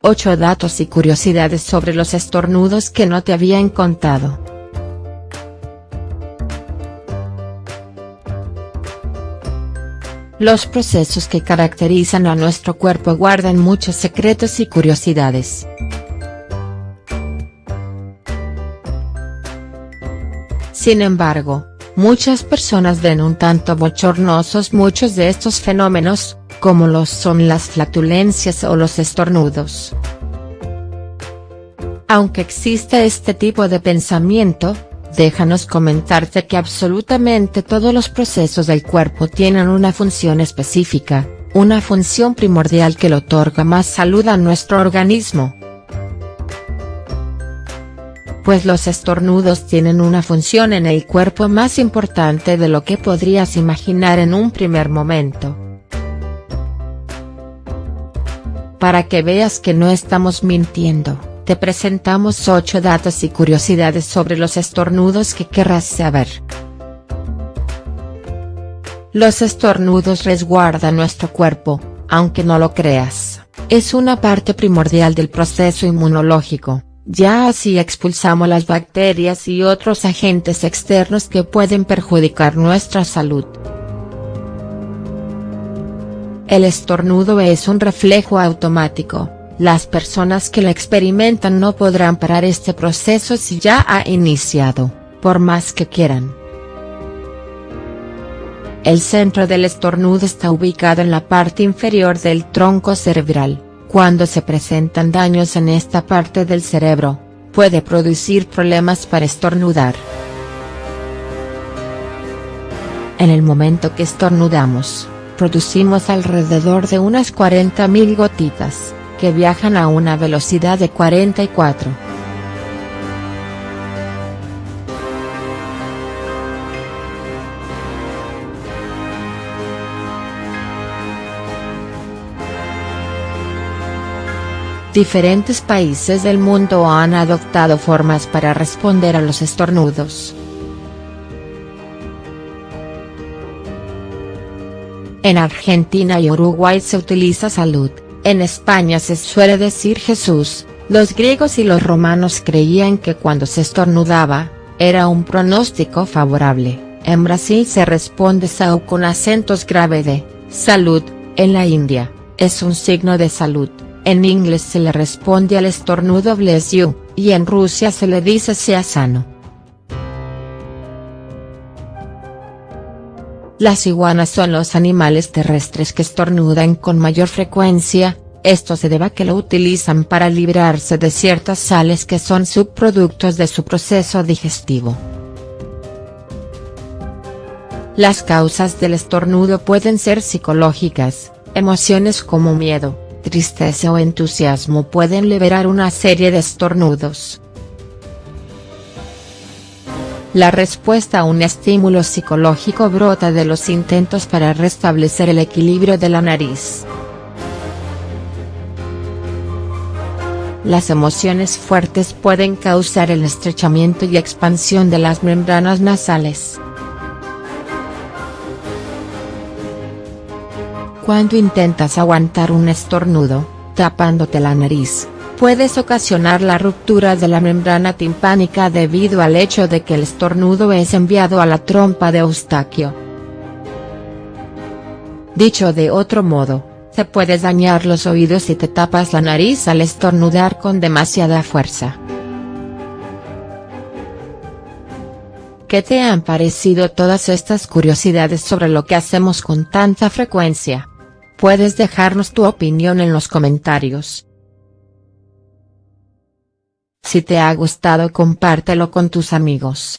8 datos y curiosidades sobre los estornudos que no te habían contado. Los procesos que caracterizan a nuestro cuerpo guardan muchos secretos y curiosidades. Sin embargo, muchas personas ven un tanto bochornosos muchos de estos fenómenos, como los son las flatulencias o los estornudos. Aunque existe este tipo de pensamiento, déjanos comentarte que absolutamente todos los procesos del cuerpo tienen una función específica, una función primordial que le otorga más salud a nuestro organismo. Pues los estornudos tienen una función en el cuerpo más importante de lo que podrías imaginar en un primer momento. Para que veas que no estamos mintiendo, te presentamos 8 datos y curiosidades sobre los estornudos que querrás saber. Los estornudos resguardan nuestro cuerpo, aunque no lo creas, es una parte primordial del proceso inmunológico, ya así expulsamos las bacterias y otros agentes externos que pueden perjudicar nuestra salud. El estornudo es un reflejo automático, las personas que lo experimentan no podrán parar este proceso si ya ha iniciado, por más que quieran. El centro del estornudo está ubicado en la parte inferior del tronco cerebral, cuando se presentan daños en esta parte del cerebro, puede producir problemas para estornudar. En el momento que estornudamos, producimos alrededor de unas 40.000 gotitas, que viajan a una velocidad de 44. Diferentes países del mundo han adoptado formas para responder a los estornudos. En Argentina y Uruguay se utiliza salud, en España se suele decir Jesús, los griegos y los romanos creían que cuando se estornudaba, era un pronóstico favorable, en Brasil se responde SAU con acentos grave de, salud, en la India, es un signo de salud, en inglés se le responde al estornudo bless you, y en Rusia se le dice sea sano. Las iguanas son los animales terrestres que estornudan con mayor frecuencia, esto se debe a que lo utilizan para librarse de ciertas sales que son subproductos de su proceso digestivo. Las causas del estornudo pueden ser psicológicas, emociones como miedo, tristeza o entusiasmo pueden liberar una serie de estornudos. La respuesta a un estímulo psicológico brota de los intentos para restablecer el equilibrio de la nariz. Las emociones fuertes pueden causar el estrechamiento y expansión de las membranas nasales. Cuando intentas aguantar un estornudo, tapándote la nariz, puedes ocasionar la ruptura de la membrana timpánica debido al hecho de que el estornudo es enviado a la trompa de Eustaquio. Dicho de otro modo, te puedes dañar los oídos si te tapas la nariz al estornudar con demasiada fuerza. ¿Qué te han parecido todas estas curiosidades sobre lo que hacemos con tanta frecuencia? Puedes dejarnos tu opinión en los comentarios. Si te ha gustado compártelo con tus amigos.